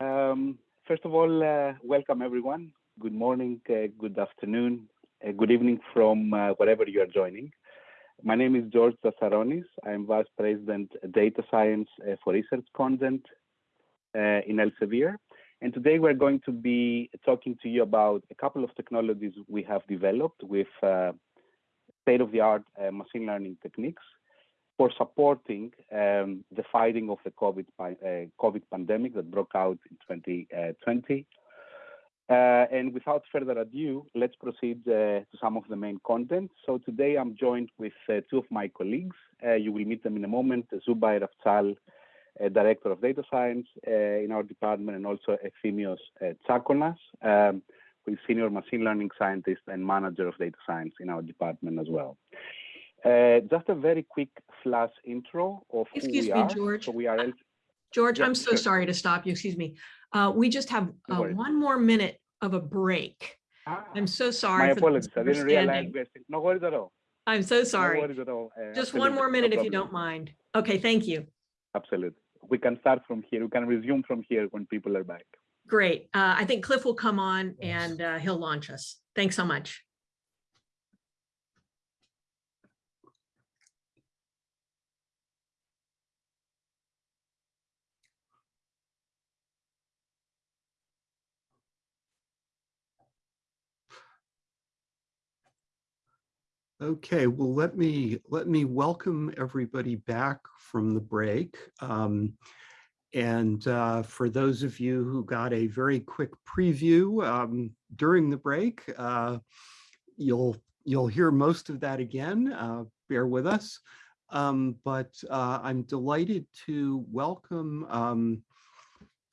Um, first of all, uh, welcome everyone. Good morning, uh, good afternoon, uh, good evening from uh, wherever you are joining. My name is George Tsatsaronis. I'm Vice President Data Science uh, for Research Content uh, in Elsevier. And today we're going to be talking to you about a couple of technologies we have developed with state-of-the-art machine learning techniques for supporting um, the fighting of the COVID, uh, COVID pandemic that broke out in 2020. Uh, and without further ado, let's proceed uh, to some of the main content. So today I'm joined with uh, two of my colleagues. Uh, you will meet them in a moment, Zubair Afzal, uh, Director of Data Science in our department, and also Efthimios Tsakonas, um, who is Senior Machine Learning Scientist and Manager of Data Science in our department as well. Uh, just a very quick flash intro of Excuse who we me, are. George. So we are. George, I'm so sure. sorry to stop you. Excuse me. Uh, we just have uh, one more minute of a break. Ah, I'm so sorry. My apologies. I didn't realize. No worries at all. I'm so sorry. No worries at all. Uh, just one more minute no if you don't mind. Okay, thank you. Absolutely. We can start from here. We can resume from here when people are back. Great. Uh, I think Cliff will come on and uh, he'll launch us. Thanks so much. Okay, well, let me let me welcome everybody back from the break. Um, and uh, for those of you who got a very quick preview um, during the break, uh, you'll you'll hear most of that again. Uh, bear with us. Um, but uh, I'm delighted to welcome um,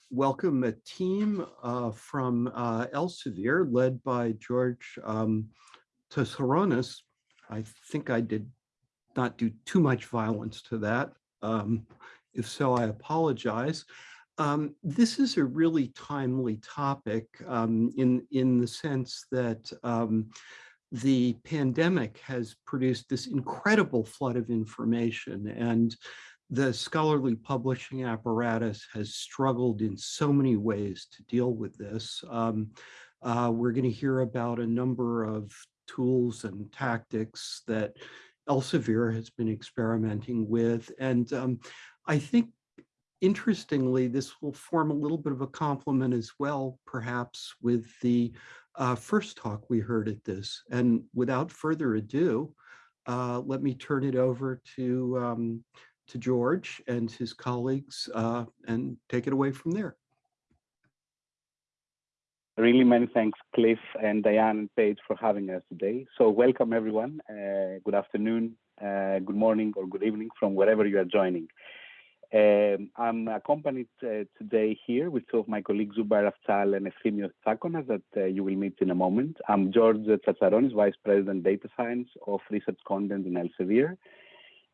welcome a team uh, from uh, Elsevier led by George um, Tsatsaronis, I think I did not do too much violence to that. Um, if so, I apologize. Um, this is a really timely topic um, in, in the sense that um, the pandemic has produced this incredible flood of information and the scholarly publishing apparatus has struggled in so many ways to deal with this. Um, uh, we're going to hear about a number of tools and tactics that Elsevier has been experimenting with. And um, I think, interestingly, this will form a little bit of a complement as well, perhaps, with the uh, first talk we heard at this. And without further ado, uh, let me turn it over to, um, to George and his colleagues uh, and take it away from there. Really many thanks, Cliff and Diane and Paige for having us today. So welcome everyone. Uh, good afternoon, uh, good morning or good evening from wherever you are joining. Um, I'm accompanied uh, today here with two of my colleagues, Zubair Afzal and Efthimios Tsakonas, that uh, you will meet in a moment. I'm George Tsatsaronis, Vice President Data Science of Research Content in Elsevier.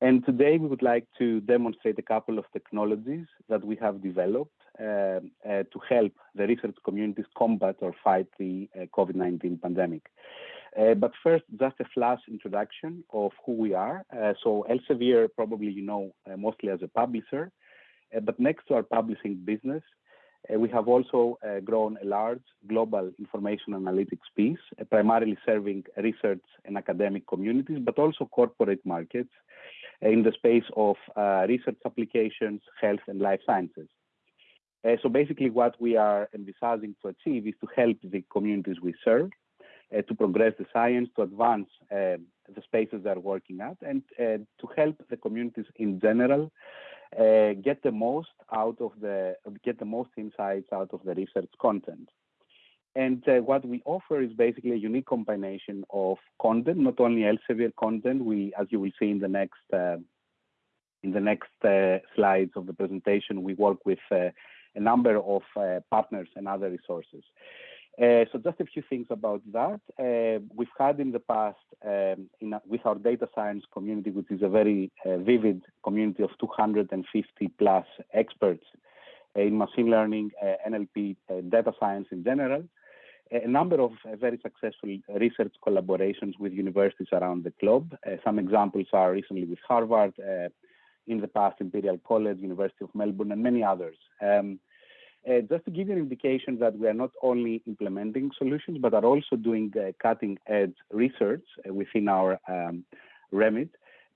And today we would like to demonstrate a couple of technologies that we have developed uh, uh, to help the research communities combat or fight the uh, COVID-19 pandemic. Uh, but first, just a flash introduction of who we are. Uh, so Elsevier, probably you know uh, mostly as a publisher, but next to our publishing business, we have also grown a large global information analytics piece, primarily serving research and academic communities, but also corporate markets in the space of research applications, health and life sciences. Uh, so basically what we are envisaging to achieve is to help the communities we serve uh, to progress the science, to advance uh, the spaces they're working at, and uh, to help the communities in general uh, get the most out of the, get the most insights out of the research content. And uh, what we offer is basically a unique combination of content, not only Elsevier content, we, as you will see in the next in the next slides of the presentation, we work with a number of uh, partners and other resources. Uh, so just a few things about that. Uh, we've had in the past, um, in, with our data science community, which is a very uh, vivid community of 250 plus experts in machine learning, uh, NLP, uh, data science in general, a number of very successful research collaborations with universities around the globe. some examples are recently with Harvard, in the past Imperial College, University of Melbourne, and many others. Um, uh, just to give you an indication that we are not only implementing solutions, but are also doing uh, cutting edge research uh, within our um, remit.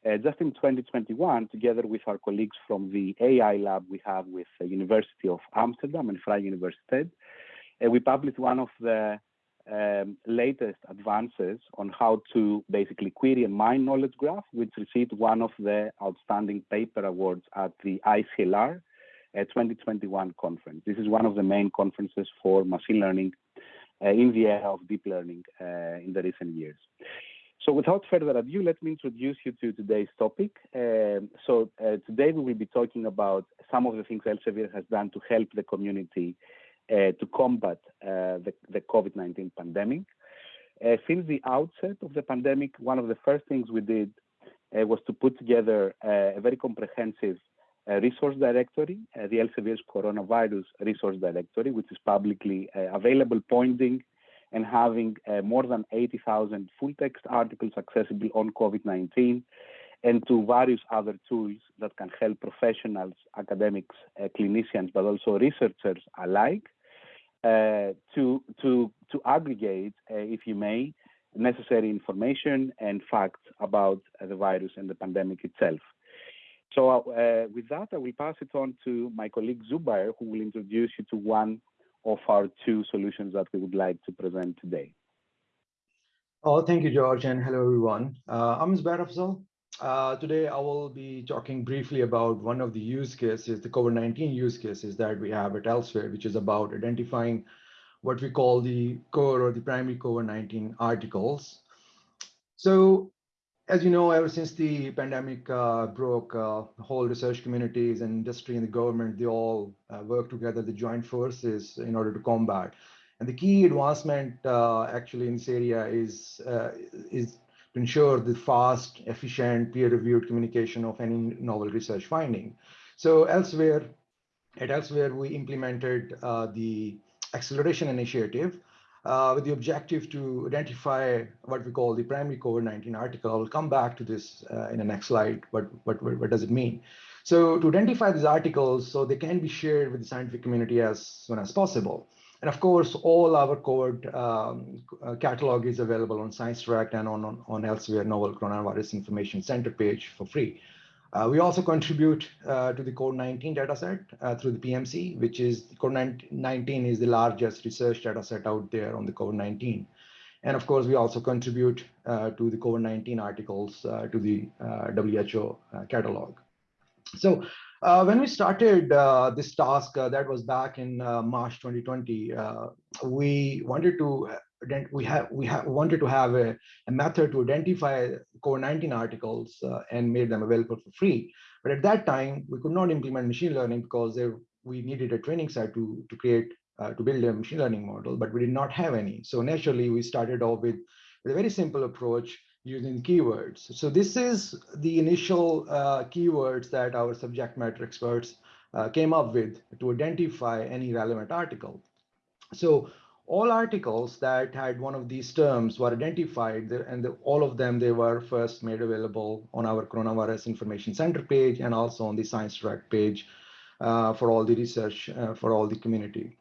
Uh, just in 2021, together with our colleagues from the AI lab we have with the University of Amsterdam and Vrije Universiteit, uh, we published one of the um, latest advances on how to basically query a mine knowledge graph, which received one of the outstanding paper awards at the ICLR uh, 2021 conference. This is one of the main conferences for machine learning uh, in the area of deep learning uh, in the recent years. So without further ado, let me introduce you to today's topic. Um, so uh, today we will be talking about some of the things Elsevier has done to help the community to combat uh, the, the COVID-19 pandemic. Uh, since the outset of the pandemic, one of the first things we did uh, was to put together a very comprehensive resource directory, the Elsevier's coronavirus resource directory, which is publicly available, pointing and having uh, more than 80,000 full text articles accessible on COVID-19 and to various other tools that can help professionals, academics, uh, clinicians, but also researchers alike uh, to, to, to aggregate, uh, if you may, necessary information and facts about uh, the virus and the pandemic itself. So uh, with that, I will pass it on to my colleague Zubair, who will introduce you to one of our two solutions that we would like to present today. Oh, thank you, George, and hello, everyone. Uh, I'm Zubair Afzal. Uh, today, I will be talking briefly about one of the use cases, the COVID-19 use cases that we have at Elsevier, which is about identifying what we call the core or the primary COVID-19 articles. So as you know, ever since the pandemic uh, broke, uh, the whole research communities and industry and the government, they all uh, work together, the joint forces in order to combat. And the key advancement uh, actually in this area is, uh, is to ensure the fast, efficient, peer-reviewed communication of any novel research finding. So Elsevier, at Elsevier, we implemented uh, the acceleration initiative, uh, with the objective to identify what we call the primary COVID-19 article. I'll come back to this uh, in the next slide. What, what, what does it mean? So to identify these articles so they can be shared with the scientific community as soon as possible. And of course, all our code um, uh, catalog is available on ScienceDirect and on, on, on Elsevier Novel Coronavirus Information Center page for free. Uh, we also contribute uh, to the COVID-19 dataset uh, through the PMC, which is COVID-19 is the largest research dataset out there on the COVID-19. And of course, we also contribute uh, to the COVID-19 articles uh, to the WHO catalog. So Uh, when we started uh, this task, uh, that was back in March 2020, we wanted to we have we have wanted to have a, a method to identify COVID-19 articles uh, and made them available for free. But at that time, we could not implement machine learning because there, we needed a training set to to create uh, to build a machine learning model, but we did not have any. So naturally, we started off with, with a very simple approach using keywords. So this is the initial uh, keywords that our subject matter experts uh, came up with to identify any relevant article. So all articles that had one of these terms were identified and the, all of them they were first made available on our coronavirus information center page and also on the science ScienceDirect page uh, for all the research uh, for all the community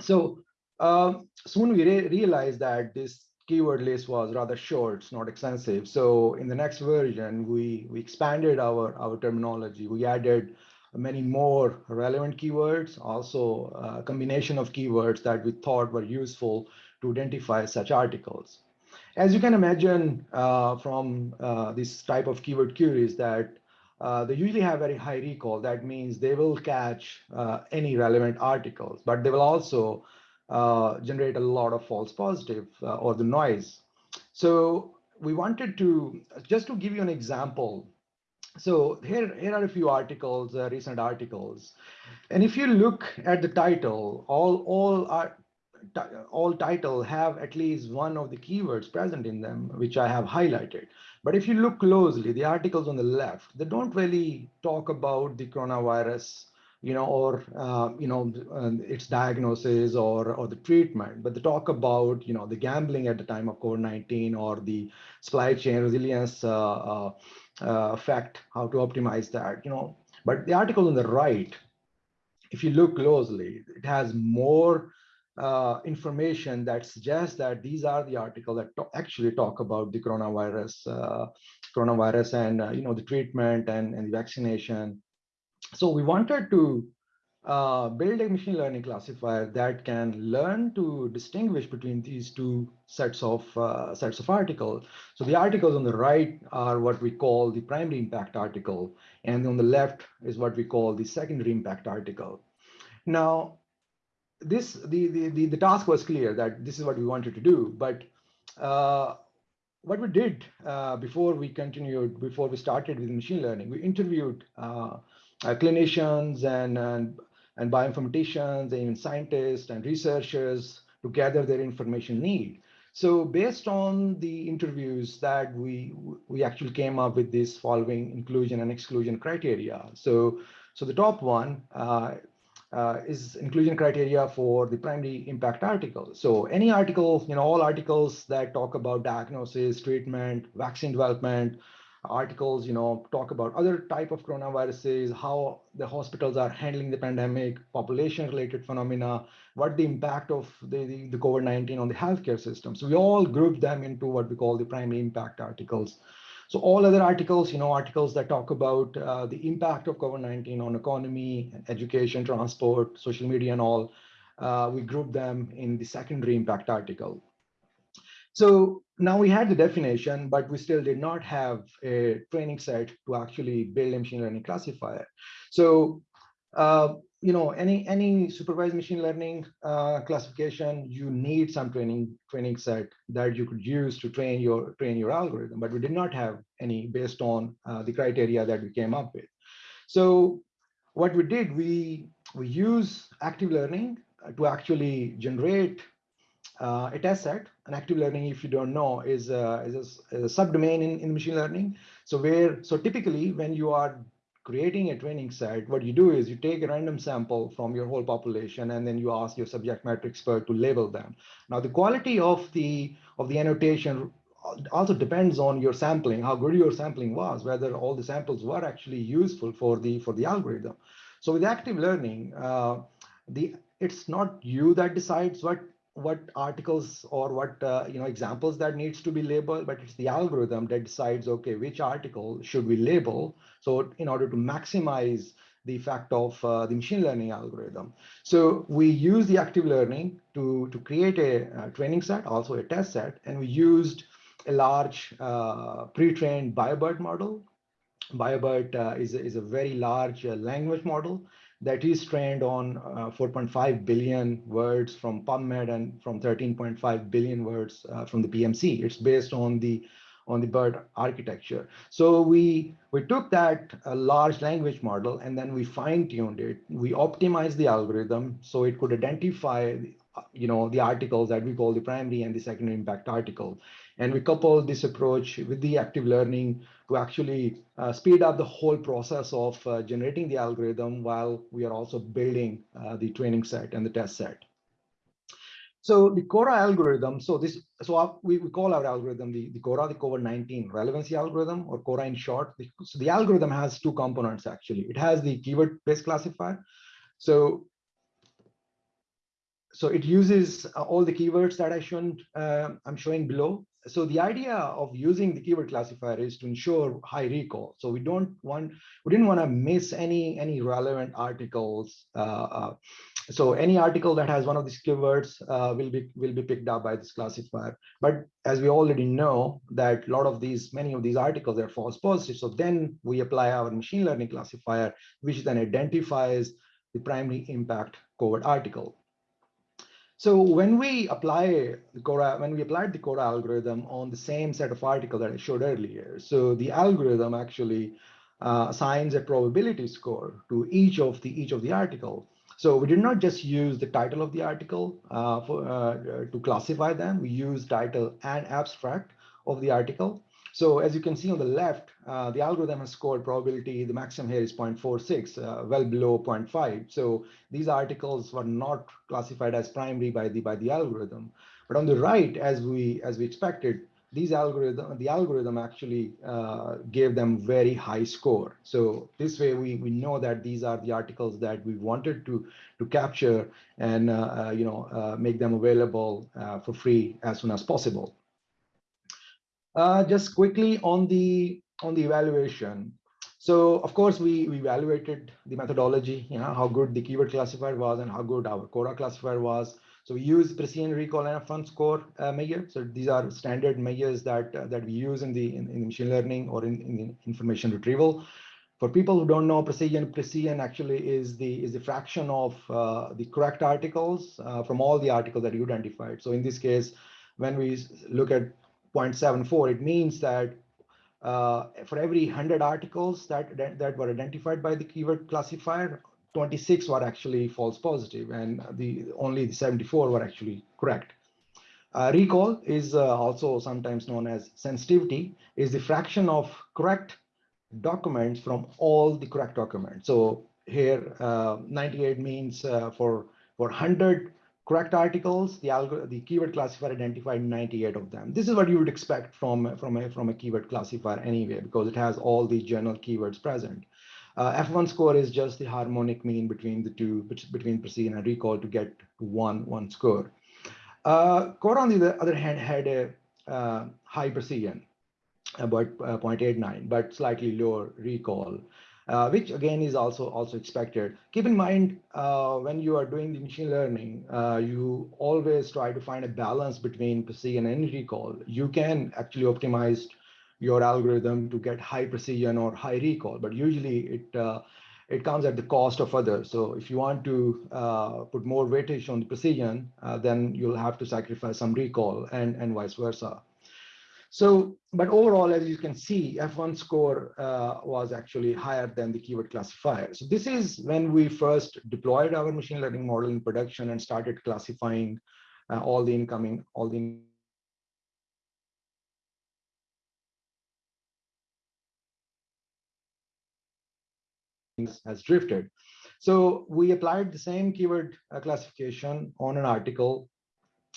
so uh, soon we re realized that this keyword list was rather short it's not extensive so in the next version we we expanded our our terminology we added many more relevant keywords, also a combination of keywords that we thought were useful to identify such articles. As you can imagine uh, from uh, this type of keyword queries that uh, they usually have very high recall. That means they will catch uh, any relevant articles, but they will also uh, generate a lot of false positive uh, or the noise. So we wanted to, just to give you an example, so here, here are a few articles, uh, recent articles. And if you look at the title, all, all, are, all title have at least one of the keywords present in them, which I have highlighted. But if you look closely, the articles on the left, they don't really talk about the coronavirus, you know, or, uh, you know, uh, its diagnosis or, or the treatment, but they talk about, you know, the gambling at the time of COVID-19 or the supply chain resilience uh, uh uh, how to optimize that, you know. But the article on the right, if you look closely, it has more uh, information that suggests that these are the articles that actually talk about the coronavirus, uh, coronavirus, and uh, you know the treatment and, and the vaccination. So we wanted to uh, build a machine learning classifier that can learn to distinguish between these two sets of uh, sets of articles. So the articles on the right are what we call the primary impact article, and on the left is what we call the secondary impact article. Now, this the the the, the task was clear that this is what we wanted to do, but uh, what we did uh, before we continued, before we started with machine learning, we interviewed uh, clinicians and, and and bioinformaticians and even scientists and researchers to gather their information need. So based on the interviews that we we actually came up with this following inclusion and exclusion criteria. So so the top one uh, uh, is inclusion criteria for the primary impact article. So any article, you know, all articles that talk about diagnosis, treatment, vaccine development, articles, you know, talk about other type of coronaviruses, how the hospitals are handling the pandemic, population-related phenomena, what the impact of the, the, the COVID-19 on the healthcare system. So we all group them into what we call the primary impact articles. So all other articles, you know, articles that talk about uh, the impact of COVID-19 on economy, education, transport, social media, and all, uh, we group them in the secondary impact article. So now we had the definition, but we still did not have a training set to actually build a machine learning classifier. So, uh, you know, any any supervised machine learning uh, classification, you need some training training set that you could use to train your train your algorithm. But we did not have any based on uh, the criteria that we came up with. So, what we did, we we use active learning to actually generate uh, a test set, an active learning, if you don't know, is a, is a, is a subdomain in, in machine learning. So where, so typically when you are creating a training set, what you do is you take a random sample from your whole population and then you ask your subject matter expert to label them. Now the quality of the of the annotation also depends on your sampling, how good your sampling was, whether all the samples were actually useful for the for the algorithm. So with active learning, uh, the it's not you that decides what what articles or what uh, you know examples that needs to be labeled, but it's the algorithm that decides, okay, which article should we label? So in order to maximize the effect of uh, the machine learning algorithm. So we use the active learning to, to create a, a training set, also a test set, and we used a large uh, pre-trained BioBERT model. BioBERT uh, is, is a very large uh, language model that is trained on uh, 4.5 billion words from PubMed and from 13.5 billion words uh, from the PMC. It's based on the on the BERT architecture. So we we took that uh, large language model and then we fine-tuned it. We optimized the algorithm so it could identify you know the articles that we call the primary and the secondary impact article. And we couple this approach with the active learning to actually uh, speed up the whole process of uh, generating the algorithm while we are also building uh, the training set and the test set. So the Cora algorithm, so this, so our, we, we call our algorithm the, the Cora, the COVID-19 relevancy algorithm, or Cora in short. The, so the algorithm has two components actually. It has the keyword-based classifier. So so it uses all the keywords that I shown, uh, I'm showing below so the idea of using the keyword classifier is to ensure high recall. So we don't want, we didn't want to miss any any relevant articles. Uh, uh, so any article that has one of these keywords uh, will be will be picked up by this classifier. But as we already know that a lot of these, many of these articles are false positives. So then we apply our machine learning classifier, which then identifies the primary impact covered article. So when we apply the Cora, when we applied the Cora algorithm on the same set of articles that I showed earlier, so the algorithm actually uh, assigns a probability score to each of the each of the article. So we did not just use the title of the article uh, for, uh, to classify them. We used title and abstract of the article. So as you can see on the left, uh, the algorithm has scored probability, the maximum here is 0.46, uh, well below 0.5. So these articles were not classified as primary by the by the algorithm. But on the right, as we as we expected, these algorithm, the algorithm actually uh, gave them very high score. So this way we, we know that these are the articles that we wanted to, to capture and, uh, uh, you know, uh, make them available for free as soon as possible. Uh, just quickly on the, on the evaluation. So of course we, we evaluated the methodology, you know, how good the keyword classifier was and how good our Cora classifier was. So we use precision recall and F1 score uh, measure. So these are standard measures that uh, that we use in the in, in machine learning or in, in information retrieval. For people who don't know precision, precision actually is the is the fraction of uh, the correct articles uh, from all the articles that you identified. So in this case, when we look at 0.74, it means that uh, for every 100 articles that, that, were identified by the keyword classifier, 26 were actually false positive and the only the 74 were actually correct. Uh, recall is uh, also sometimes known as sensitivity is the fraction of correct documents from all the correct documents. So here uh, 98 means uh, for for 100 correct articles, the the keyword classifier identified 98 of them. This is what you would expect from from a from a keyword classifier anyway, because it has all the general keywords present. Uh, F1 score is just the harmonic mean between the two, between precision and recall to get one, one score. Uh, Cora, on the other hand, had a uh, high precision, about uh, 0.89, but slightly lower recall, uh, which again is also, also expected. Keep in mind, uh, when you are doing the machine learning, uh, you always try to find a balance between precision and recall. You can actually optimize your algorithm to get high precision or high recall, but usually it uh, it comes at the cost of others. So if you want to uh, put more weightage on the precision, uh, then you'll have to sacrifice some recall and, and vice versa. So, but overall, as you can see, F1 score uh, was actually higher than the keyword classifier. So this is when we first deployed our machine learning model in production and started classifying uh, all the incoming, all the things has drifted. So we applied the same keyword uh, classification on an article,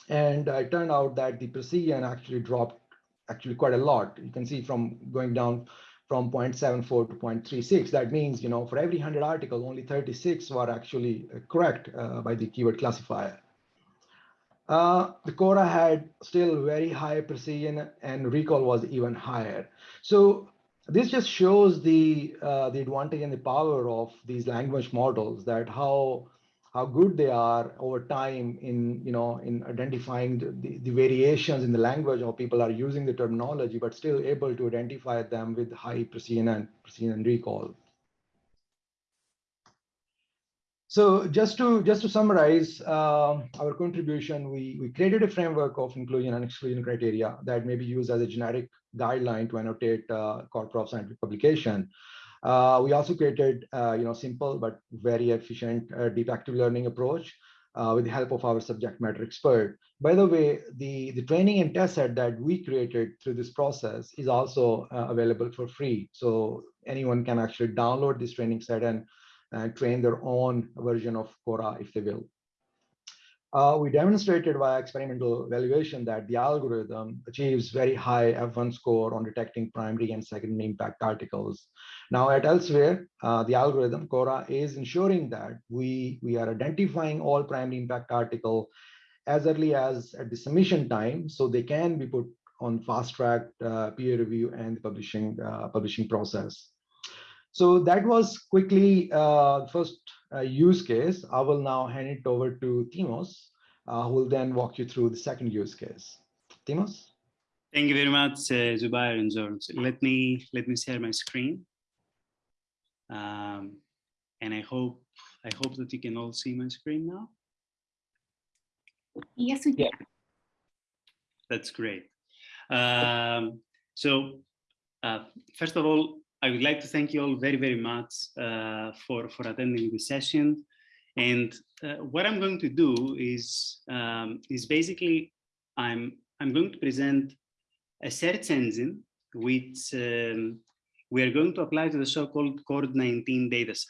and it turned out that the precision actually dropped actually quite a lot. You can see from going down from 0.74 to 0.36. That means, you know, for every 100 articles, only 36 were actually uh, correct uh, by the keyword classifier. Uh, the Cora had still very high precision and recall was even higher. So this just shows the uh, the advantage and the power of these language models that how how good they are over time in you know in identifying the, the, the variations in the language how people are using the terminology but still able to identify them with high precision and precision and recall so just to just to summarize uh, our contribution, we, we created a framework of inclusion and exclusion criteria that may be used as a generic guideline to annotate uh, of scientific publication. Uh, we also created, uh, you know, simple but very efficient uh, deep active learning approach uh, with the help of our subject matter expert. By the way, the, the training and test set that we created through this process is also uh, available for free. So anyone can actually download this training set and train their own version of Cora if they will. Uh, we demonstrated via experimental evaluation that the algorithm achieves very high F1 score on detecting primary and secondary impact articles. Now at Elsevier, uh, the algorithm CORA is ensuring that we, we are identifying all primary impact article as early as at the submission time, so they can be put on fast track uh, peer review and publishing, uh, publishing process. So that was quickly uh, first uh, use case. I will now hand it over to Timos, uh, who will then walk you through the second use case. Timos? Thank you very much, uh, Zubair and George. Let me let me share my screen, um, and I hope I hope that you can all see my screen now. Yes, we can. Yeah. That's great. Um, so, uh, first of all, I would like to thank you all very, very much uh, for, for attending this session. And uh, what I'm going to do is, um, is basically, I'm, I'm going to present a search engine which um, we are going to apply to the so-called CORD19 dataset.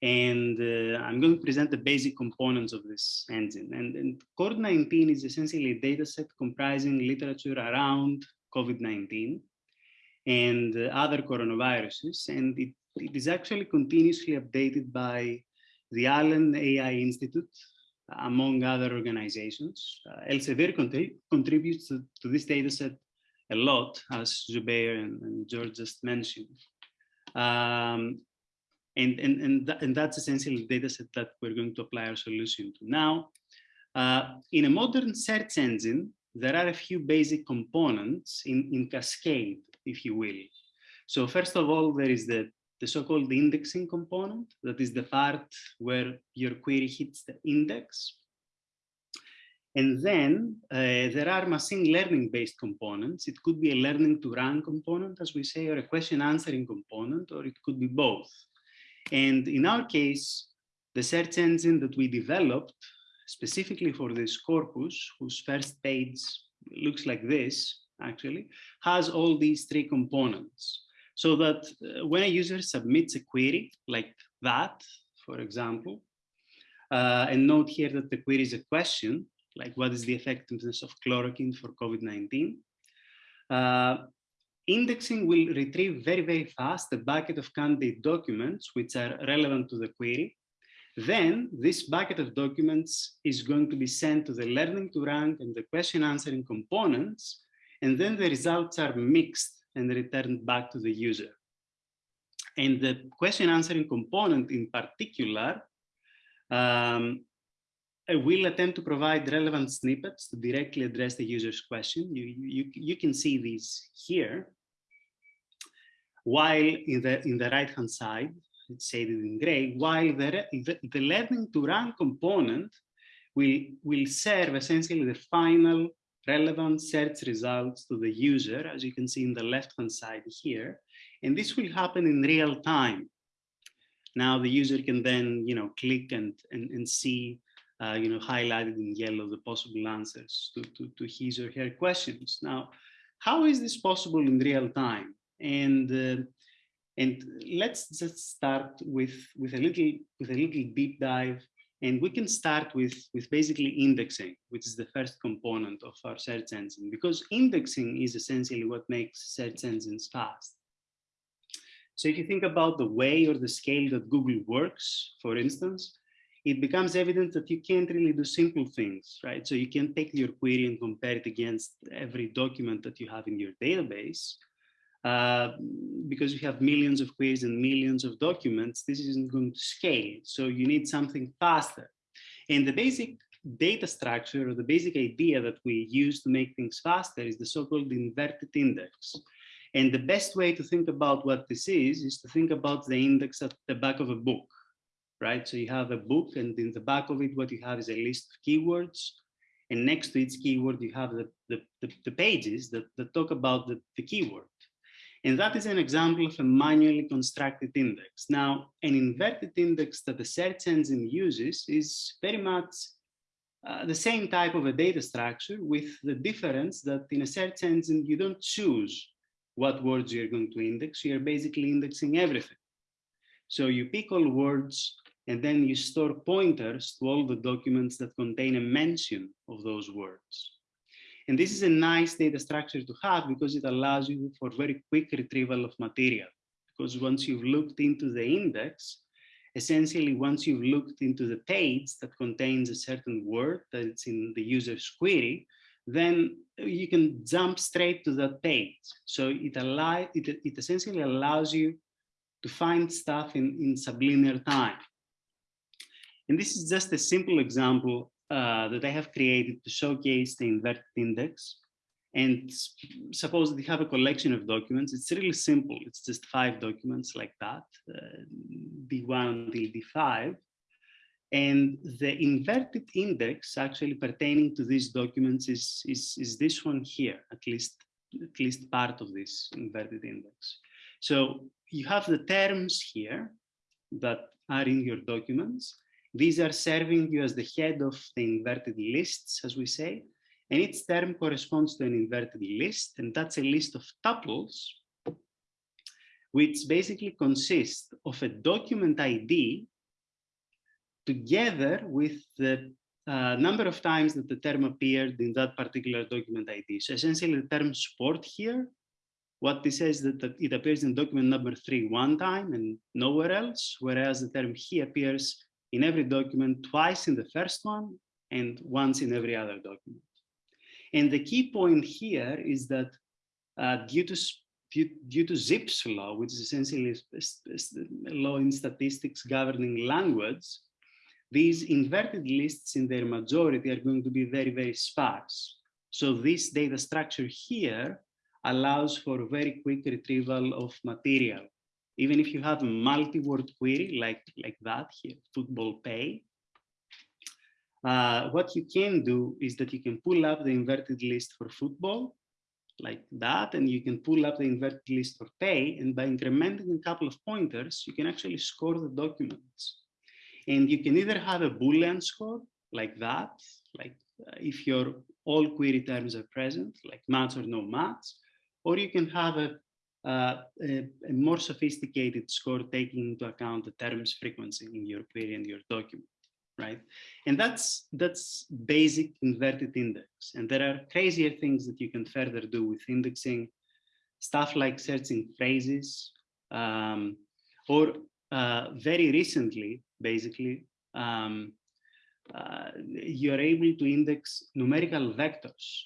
And uh, I'm going to present the basic components of this engine. And, and CORD19 is essentially a dataset comprising literature around COVID-19 and other coronaviruses. And it, it is actually continuously updated by the Allen AI Institute, among other organizations. Uh, Elsevier contrib contributes to, to, this data set a lot, as Zubair and, and George just mentioned. Um, and, and, and, th and, that's essentially the data set that we're going to apply our solution to. Now, uh, in a modern search engine, there are a few basic components in, in cascade, if you will. So first of all, there is the, the so-called indexing component. That is the part where your query hits the index. And then uh, there are machine learning based components. It could be a learning to rank component, as we say, or a question answering component, or it could be both. And in our case, the search engine that we developed specifically for this corpus, whose first page looks like this, actually, has all these three components. So that uh, when a user submits a query like that, for example, uh, and note here that the query is a question, like what is the effectiveness of chloroquine for COVID-19, uh, indexing will retrieve very, very fast a bucket of candidate documents which are relevant to the query then this bucket of documents is going to be sent to the learning to rank and the question answering components, and then the results are mixed and returned back to the user. And the question answering component in particular um, will attempt to provide relevant snippets to directly address the user's question. You, you, you can see these here. While in the, in the right-hand side, it's shaded in gray, while the, the, the learning to rank component will, will serve essentially the final relevant search results to the user, as you can see in the left-hand side here. And this will happen in real time. Now the user can then, you know, click and, and, and see, uh, you know, highlighted in yellow the possible answers to, to, to his or her questions. Now, how is this possible in real time? And uh, and let's just start with, with, a little, with a little deep dive. And we can start with, with basically indexing, which is the first component of our search engine, because indexing is essentially what makes search engines fast. So if you think about the way or the scale that Google works, for instance, it becomes evident that you can't really do simple things, right? So you can take your query and compare it against every document that you have in your database. Uh, because you have millions of queries and millions of documents, this isn't going to scale. So you need something faster. And the basic data structure or the basic idea that we use to make things faster is the so-called inverted index. And the best way to think about what this is, is to think about the index at the back of a book, right? So you have a book and in the back of it, what you have is a list of keywords. And next to each keyword, you have the, the, the, the pages that, that talk about the, the keyword. And that is an example of a manually constructed index. Now, an inverted index that the search engine uses is very much uh, the same type of a data structure with the difference that in a search engine, you don't choose what words you're going to index. You're basically indexing everything. So you pick all words and then you store pointers to all the documents that contain a mention of those words. And this is a nice data structure to have because it allows you for very quick retrieval of material. Because once you've looked into the index, essentially once you've looked into the page that contains a certain word that's in the user's query, then you can jump straight to that page. So it, allow, it, it essentially allows you to find stuff in, in sublinear time. And this is just a simple example uh, that I have created to showcase the inverted index. And suppose you have a collection of documents, it's really simple. It's just five documents like that, uh, D1 until D5. And the inverted index actually pertaining to these documents is, is, is this one here, at least, at least part of this inverted index. So you have the terms here that are in your documents, these are serving you as the head of the inverted lists, as we say, and each term corresponds to an inverted list, and that's a list of tuples, which basically consists of a document ID together with the uh, number of times that the term appeared in that particular document ID. So essentially the term sport here, what this says that it appears in document number three one time and nowhere else, whereas the term he appears in every document twice in the first one and once in every other document. And the key point here is that uh, due to due to Zipf's law, which is essentially a law in statistics governing language, these inverted lists in their majority are going to be very, very sparse. So this data structure here allows for very quick retrieval of material. Even if you have a multi-word query like, like that here, football pay, uh, what you can do is that you can pull up the inverted list for football like that, and you can pull up the inverted list for pay, and by incrementing a couple of pointers, you can actually score the documents. And you can either have a Boolean score like that, like uh, if your all query terms are present, like match or no match, or you can have a, a, a, more sophisticated score taking into account the terms frequency in your query and your document, right? And that's, that's basic inverted index. And there are crazier things that you can further do with indexing, stuff like searching phrases, um, or uh, very recently, basically, um, uh, you're able to index numerical vectors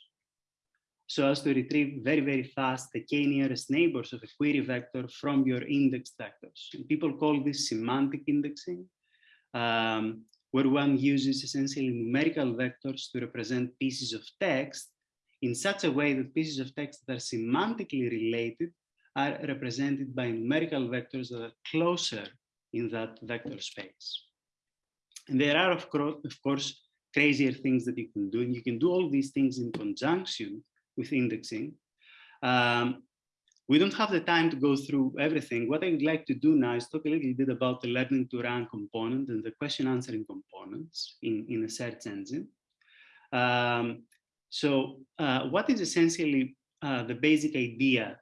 so as to retrieve very, very fast the k nearest neighbors of a query vector from your index vectors. And people call this semantic indexing, um, where one uses essentially numerical vectors to represent pieces of text in such a way that pieces of text that are semantically related are represented by numerical vectors that are closer in that vector space. And there are, of course, of course, crazier things that you can do. And you can do all these things in conjunction with indexing. Um, we don't have the time to go through everything. What I would like to do now is talk a little bit about the learning to rank component and the question answering components in, in a search engine. Um, so uh, what is essentially uh, the basic idea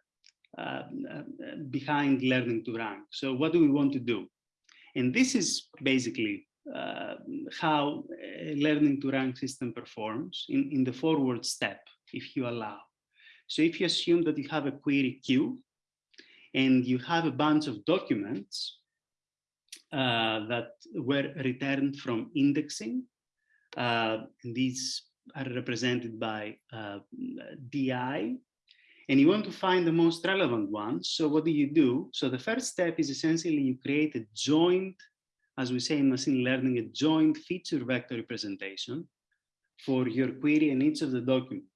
uh, uh behind learning to rank? So what do we want to do? And this is basically uh, how learning to rank system performs in, in the forward step, if you allow. So if you assume that you have a query Q and you have a bunch of documents uh, that were returned from indexing, uh, these are represented by uh, DI, and you want to find the most relevant ones. So what do you do? So the first step is essentially you create a joint, as we say in machine learning, a joint feature vector representation for your query and each of the documents.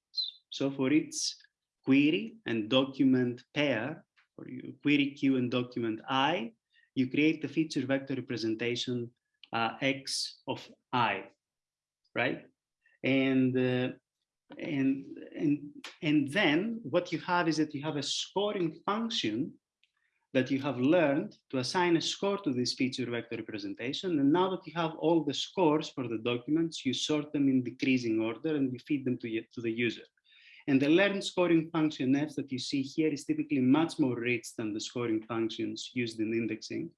So for each query and document pair, for your query Q and document I, you create the feature vector representation uh, X of I, right? And uh, and and and then what you have is that you have a scoring function that you have learned to assign a score to this feature vector representation and now that you have all the scores for the documents you sort them in decreasing order and you feed them to, to the user and the learned scoring function f that you see here is typically much more rich than the scoring functions used in indexing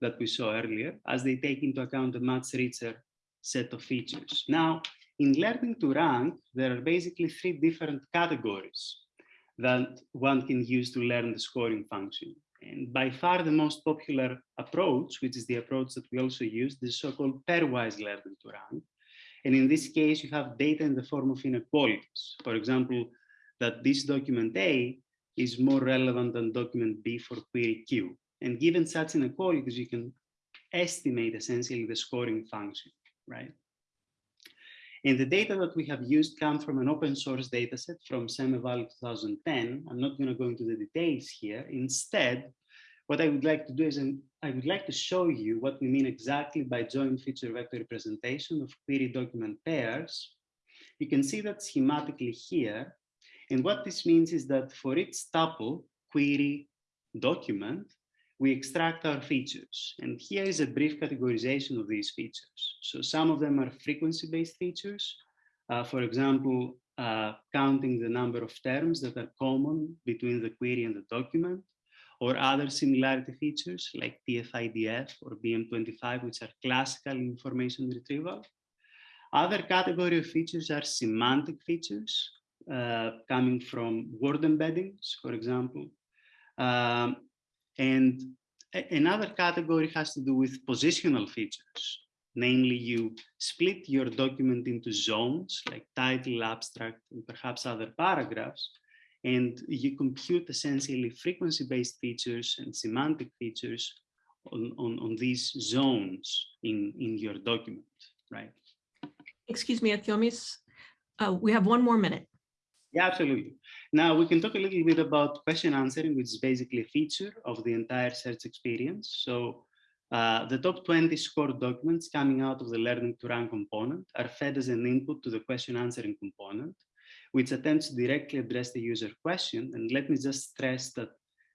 that we saw earlier as they take into account a much richer set of features now in learning to rank, there are basically three different categories that one can use to learn the scoring function. And by far the most popular approach, which is the approach that we also use, the so-called pairwise learning to rank. And in this case, you have data in the form of inequalities. For example, that this document A is more relevant than document B for query Q. And given such inequalities, you can estimate essentially the scoring function, right? And the data that we have used come from an open source dataset from SemEval 2010. I'm not going to go into the details here. Instead, what I would like to do is I would like to show you what we mean exactly by joint feature vector representation of query document pairs. You can see that schematically here. And what this means is that for each tuple query document, we extract our features. And here is a brief categorization of these features. So some of them are frequency-based features. Uh, for example, uh, counting the number of terms that are common between the query and the document, or other similarity features like TF-IDF or BM25, which are classical information retrieval. Other category of features are semantic features uh, coming from word embeddings, for example. Um, and another category has to do with positional features. Namely, you split your document into zones like title, abstract, and perhaps other paragraphs, and you compute essentially frequency-based features and semantic features on, on, on these zones in, in your document, right? Excuse me, Artyomis, uh, we have one more minute. Yeah, absolutely. Now we can talk a little bit about question answering, which is basically a feature of the entire search experience. So uh, the top 20 scored documents coming out of the learning to rank component are fed as an input to the question answering component, which attempts to directly address the user question. And let me just stress that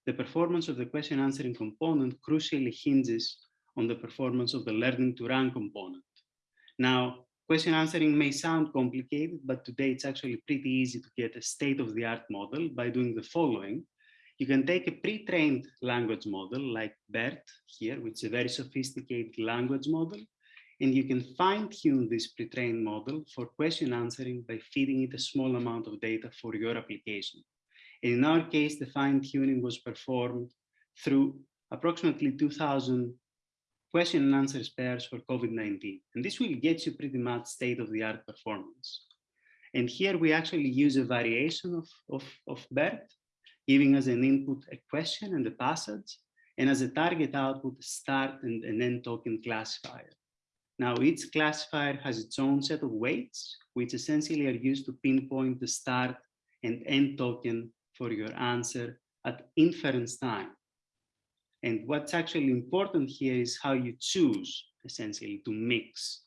the performance of the question answering component crucially hinges on the performance of the learning to rank component. Now, question answering may sound complicated, but today it's actually pretty easy to get a state-of-the-art model by doing the following. You can take a pre-trained language model like BERT here, which is a very sophisticated language model, and you can fine tune this pre-trained model for question answering by feeding it a small amount of data for your application. And in our case, the fine tuning was performed through approximately 2000 question and pairs for COVID-19. And this will get you pretty much state of the art performance. And here we actually use a variation of, of, of BERT giving us an input, a question and a passage, and as a target output, start and an end token classifier. Now each classifier has its own set of weights, which essentially are used to pinpoint the start and end token for your answer at inference time. And what's actually important here is how you choose essentially to mix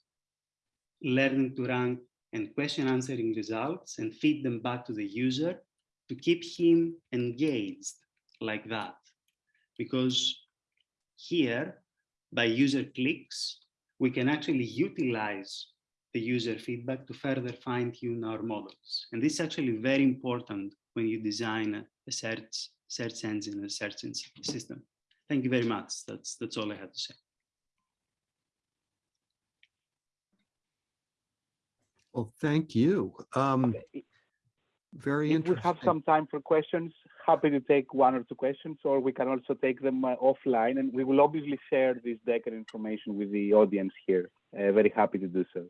learning to rank and question answering results and feed them back to the user to keep him engaged like that. Because here, by user clicks, we can actually utilize the user feedback to further fine tune our models. And this is actually very important when you design a search, search engine, a search system. Thank you very much. That's, that's all I had to say. Well, thank you. Um, very if interesting. we have some time for questions, happy to take one or two questions, or we can also take them uh, offline. And we will obviously share this deck and information with the audience here. Uh, very happy to do so.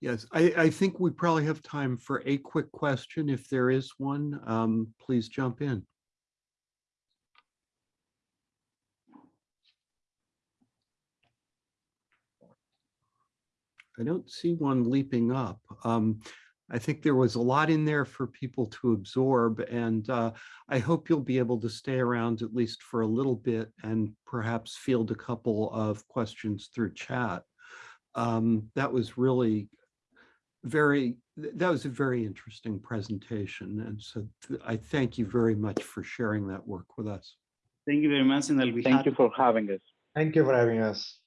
Yes, I, I think we probably have time for a quick question. If there is one, um, please jump in. I don't see one leaping up. Um, I think there was a lot in there for people to absorb, and uh, I hope you'll be able to stay around at least for a little bit and perhaps field a couple of questions through chat. Um, that was really very, that was a very interesting presentation. And so I thank you very much for sharing that work with us. Thank you very much, and I'll be Thank happy you for having us. Thank you for having us.